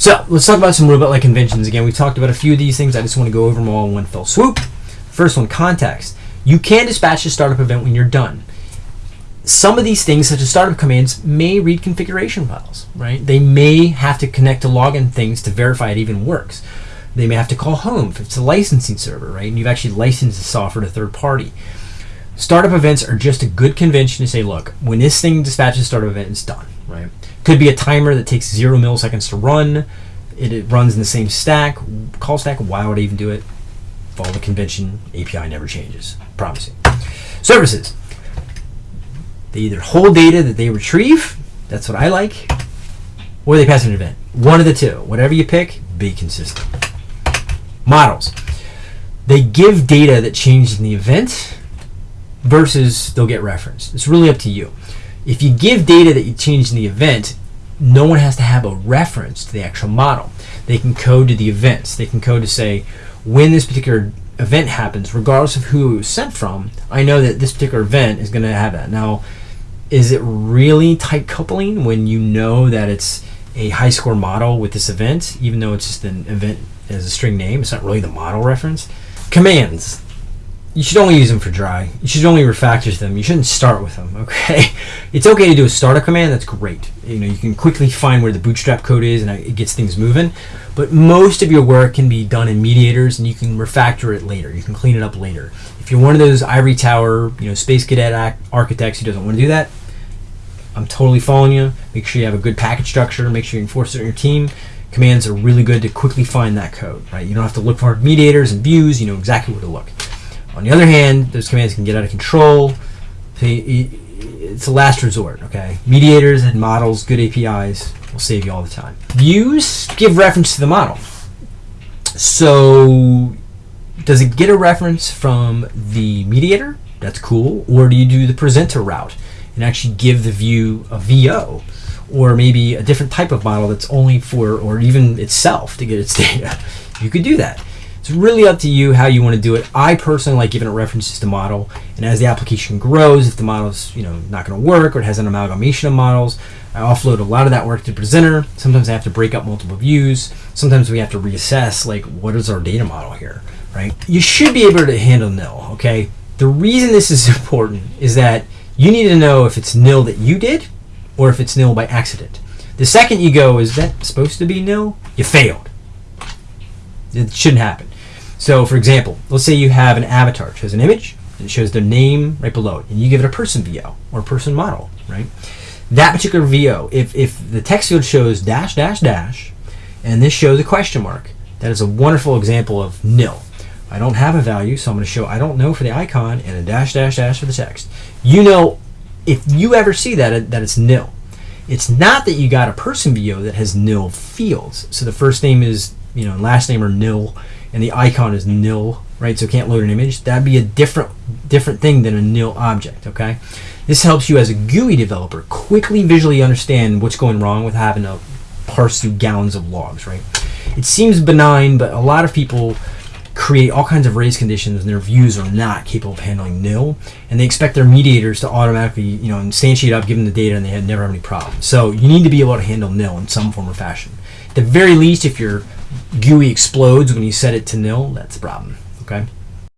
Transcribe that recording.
So let's talk about some Robotlegs conventions. Again, we've talked about a few of these things. I just want to go over them all in one fell swoop. First one, context. You can dispatch a startup event when you're done. Some of these things, such as startup commands, may read configuration files, right? They may have to connect to login things to verify it even works. They may have to call home if it's a licensing server, right? And you've actually licensed the software to third party. Startup events are just a good convention to say, look, when this thing dispatches a startup event, it's done? Could be a timer that takes zero milliseconds to run. It, it runs in the same stack, call stack. Why would I even do it? Follow the convention. API never changes. Promising. Services. They either hold data that they retrieve. That's what I like. Or they pass an event. One of the two. Whatever you pick, be consistent. Models. They give data that changed in the event versus they'll get referenced. It's really up to you. If you give data that you changed in the event, no one has to have a reference to the actual model. They can code to the events. They can code to say, when this particular event happens, regardless of who it was sent from, I know that this particular event is going to have that. Now, is it really tight coupling when you know that it's a high score model with this event, even though it's just an event as a string name? It's not really the model reference. Commands you should only use them for dry. You should only refactor them. You shouldn't start with them. Okay, it's okay to do a startup command. That's great. You know you can quickly find where the bootstrap code is and it gets things moving. But most of your work can be done in mediators, and you can refactor it later. You can clean it up later. If you're one of those ivory tower, you know, space cadet architects who doesn't want to do that, I'm totally following you. Make sure you have a good package structure. Make sure you enforce it on your team. Commands are really good to quickly find that code. Right, you don't have to look for mediators and views. You know exactly where to look. On the other hand, those commands can get out of control. It's a last resort, okay? Mediators and models, good APIs will save you all the time. Views give reference to the model. So, does it get a reference from the mediator? That's cool. Or do you do the presenter route and actually give the view a VO? Or maybe a different type of model that's only for, or even itself to get its data. You could do that. It's really up to you how you want to do it. I personally like giving it references to model, and as the application grows, if the model's you know not going to work or it has an amalgamation of models, I offload a lot of that work to presenter. Sometimes I have to break up multiple views. Sometimes we have to reassess like what is our data model here, right? You should be able to handle nil. Okay. The reason this is important is that you need to know if it's nil that you did or if it's nil by accident. The second you go, is that supposed to be nil? You failed. It shouldn't happen. So, for example, let's say you have an avatar. It shows an image, and it shows their name right below it, and you give it a person VO or person model, right? That particular VO, if, if the text field shows dash, dash, dash, and this shows a question mark, that is a wonderful example of nil. I don't have a value, so I'm going to show I don't know for the icon and a dash, dash, dash for the text. You know, if you ever see that, that it's nil. It's not that you got a person VO that has nil fields. So the first name is, you know, last name are nil and the icon is nil, right? So can't load an image. That'd be a different different thing than a nil object, okay? This helps you as a GUI developer quickly visually understand what's going wrong with having to parse through gallons of logs, right? It seems benign, but a lot of people create all kinds of race conditions and their views are not capable of handling nil and they expect their mediators to automatically you know instantiate up give them the data and they never have any problems so you need to be able to handle nil in some form or fashion at the very least if you're GUI explodes when you set it to nil, that's a problem. Okay.